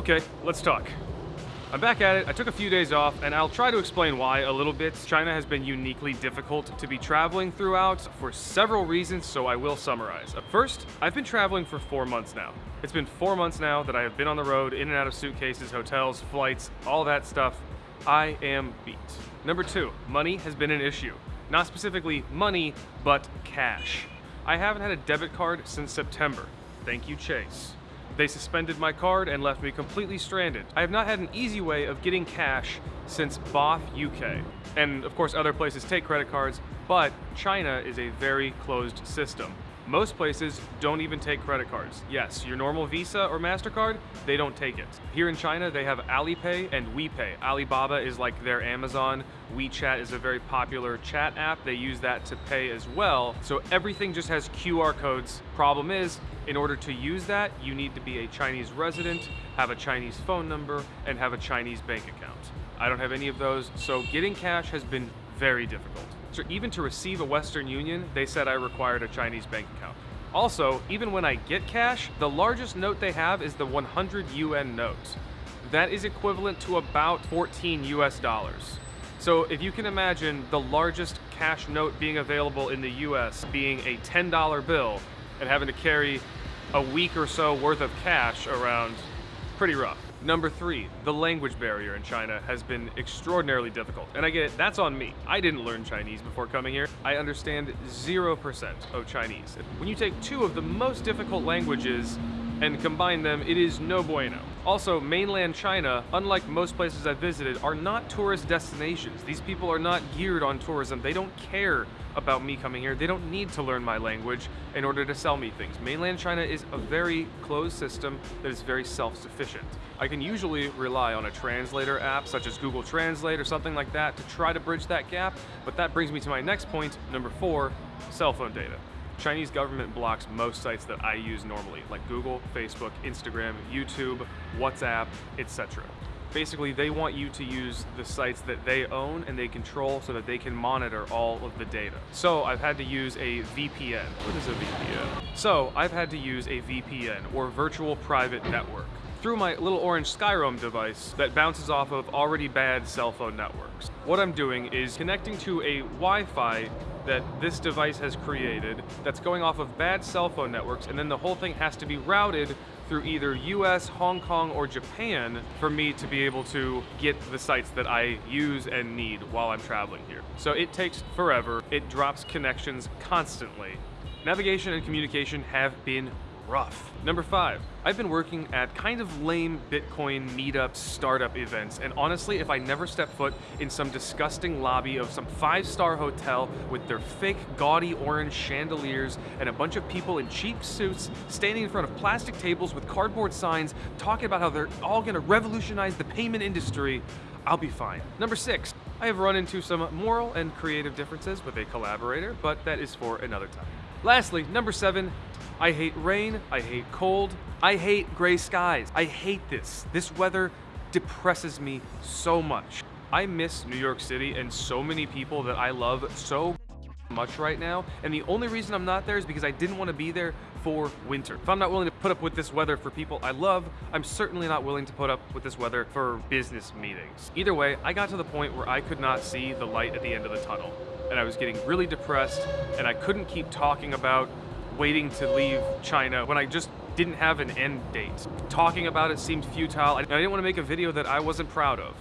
Okay, let's talk. I'm back at it. I took a few days off, and I'll try to explain why a little bit. China has been uniquely difficult to be traveling throughout for several reasons, so I will summarize. First, I've been traveling for four months now. It's been four months now that I have been on the road, in and out of suitcases, hotels, flights, all that stuff. I am beat. Number two, money has been an issue. Not specifically money, but cash. I haven't had a debit card since September. Thank you, Chase. They suspended my card and left me completely stranded. I have not had an easy way of getting cash since BOF UK. And of course other places take credit cards, but China is a very closed system. Most places don't even take credit cards. Yes, your normal Visa or MasterCard, they don't take it. Here in China, they have Alipay and WePay. Alibaba is like their Amazon. WeChat is a very popular chat app. They use that to pay as well. So everything just has QR codes. Problem is, in order to use that, you need to be a Chinese resident, have a Chinese phone number, and have a Chinese bank account. I don't have any of those, so getting cash has been very difficult. So even to receive a Western Union, they said I required a Chinese bank account. Also, even when I get cash, the largest note they have is the 100 yuan note. That is equivalent to about 14 US dollars. So if you can imagine the largest cash note being available in the US being a $10 bill and having to carry a week or so worth of cash around, pretty rough. Number three, the language barrier in China has been extraordinarily difficult. And I get it, that's on me. I didn't learn Chinese before coming here. I understand 0% of Chinese. When you take two of the most difficult languages and combine them, it is no bueno. Also, mainland China, unlike most places I've visited, are not tourist destinations. These people are not geared on tourism. They don't care about me coming here. They don't need to learn my language in order to sell me things. Mainland China is a very closed system that is very self-sufficient. I can usually rely on a translator app such as Google Translate or something like that to try to bridge that gap, but that brings me to my next point, number four, cell phone data. Chinese government blocks most sites that I use normally, like Google, Facebook, Instagram, YouTube, WhatsApp, etc. Basically, they want you to use the sites that they own and they control so that they can monitor all of the data. So I've had to use a VPN. What is a VPN? So I've had to use a VPN, or virtual private network through my little orange Skyroam device that bounces off of already bad cell phone networks. What I'm doing is connecting to a Wi-Fi that this device has created that's going off of bad cell phone networks and then the whole thing has to be routed through either US, Hong Kong, or Japan for me to be able to get the sites that I use and need while I'm traveling here. So it takes forever, it drops connections constantly. Navigation and communication have been rough. Number five, I've been working at kind of lame Bitcoin meetup startup events, and honestly, if I never step foot in some disgusting lobby of some five-star hotel with their fake gaudy orange chandeliers and a bunch of people in cheap suits standing in front of plastic tables with cardboard signs talking about how they're all gonna revolutionize the payment industry, I'll be fine. Number six, I have run into some moral and creative differences with a collaborator, but that is for another time. Lastly, number seven, I hate rain, I hate cold, I hate gray skies. I hate this. This weather depresses me so much. I miss New York City and so many people that I love so much right now, and the only reason I'm not there is because I didn't want to be there for winter. If I'm not willing to put up with this weather for people I love, I'm certainly not willing to put up with this weather for business meetings. Either way, I got to the point where I could not see the light at the end of the tunnel, and I was getting really depressed, and I couldn't keep talking about waiting to leave China when I just didn't have an end date. Talking about it seemed futile. I didn't want to make a video that I wasn't proud of.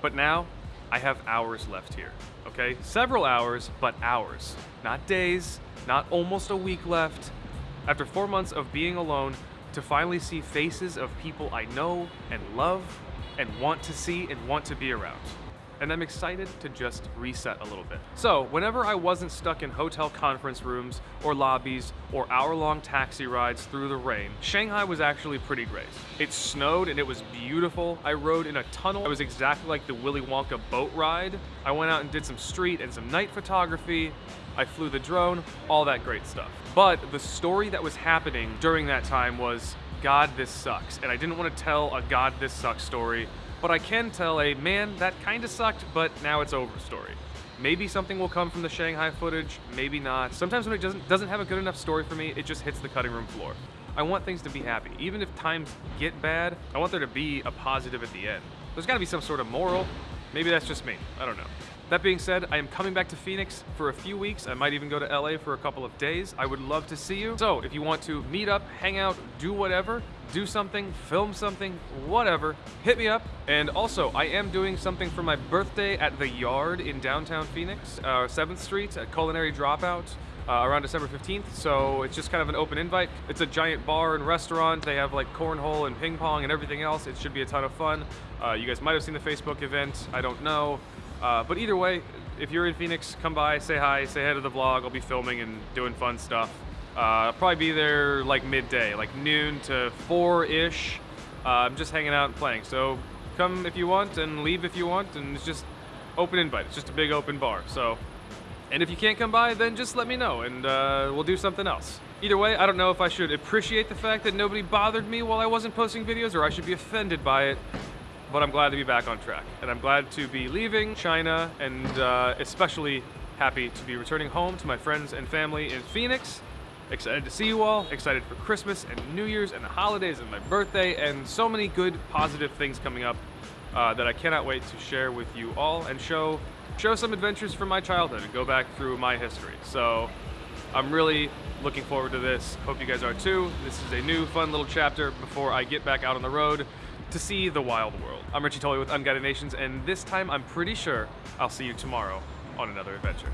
But now, I have hours left here, okay? Several hours, but hours. Not days, not almost a week left. After four months of being alone, to finally see faces of people I know and love and want to see and want to be around and I'm excited to just reset a little bit. So whenever I wasn't stuck in hotel conference rooms or lobbies or hour-long taxi rides through the rain, Shanghai was actually pretty great. It snowed and it was beautiful. I rode in a tunnel. It was exactly like the Willy Wonka boat ride. I went out and did some street and some night photography. I flew the drone, all that great stuff. But the story that was happening during that time was God, this sucks. And I didn't want to tell a God, this sucks story but I can tell a man that kinda sucked, but now it's over story. Maybe something will come from the Shanghai footage, maybe not. Sometimes when it doesn't, doesn't have a good enough story for me, it just hits the cutting room floor. I want things to be happy. Even if times get bad, I want there to be a positive at the end. There's gotta be some sort of moral. Maybe that's just me. I don't know. That being said, I am coming back to Phoenix for a few weeks. I might even go to LA for a couple of days. I would love to see you. So if you want to meet up, hang out, do whatever, do something, film something, whatever, hit me up. And also, I am doing something for my birthday at The Yard in downtown Phoenix, uh, 7th Street at Culinary Dropout. Uh, around December 15th, so it's just kind of an open invite. It's a giant bar and restaurant. They have like cornhole and ping pong and everything else. It should be a ton of fun. Uh, you guys might have seen the Facebook event. I don't know. Uh, but either way, if you're in Phoenix, come by, say hi, say hi to the vlog. I'll be filming and doing fun stuff. Uh, I'll probably be there like midday, like noon to four-ish. Uh, I'm just hanging out and playing. So come if you want and leave if you want, and it's just open invite. It's just a big open bar. So, and if you can't come by, then just let me know and uh, we'll do something else. Either way, I don't know if I should appreciate the fact that nobody bothered me while I wasn't posting videos or I should be offended by it but I'm glad to be back on track. And I'm glad to be leaving China and uh, especially happy to be returning home to my friends and family in Phoenix. Excited to see you all, excited for Christmas and New Year's and the holidays and my birthday and so many good positive things coming up uh, that I cannot wait to share with you all and show show some adventures from my childhood and go back through my history. So I'm really looking forward to this. Hope you guys are too. This is a new fun little chapter before I get back out on the road to see the wild world. I'm Richie Tully with Unguided Nations, and this time I'm pretty sure I'll see you tomorrow on another adventure.